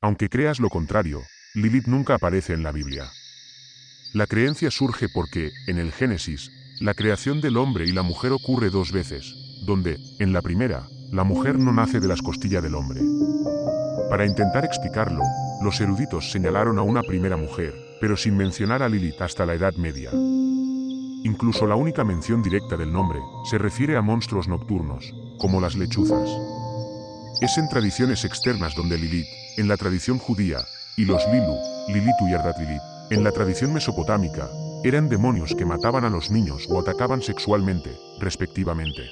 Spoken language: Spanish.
Aunque creas lo contrario, Lilith nunca aparece en la Biblia. La creencia surge porque, en el Génesis, la creación del hombre y la mujer ocurre dos veces, donde, en la primera, la mujer no nace de las costillas del hombre. Para intentar explicarlo, los eruditos señalaron a una primera mujer, pero sin mencionar a Lilith hasta la Edad Media. Incluso la única mención directa del nombre se refiere a monstruos nocturnos, como las lechuzas. Es en tradiciones externas donde Lilith, en la tradición judía, y los Lilu, Lilitu y Ardat Lilith, en la tradición mesopotámica, eran demonios que mataban a los niños o atacaban sexualmente, respectivamente.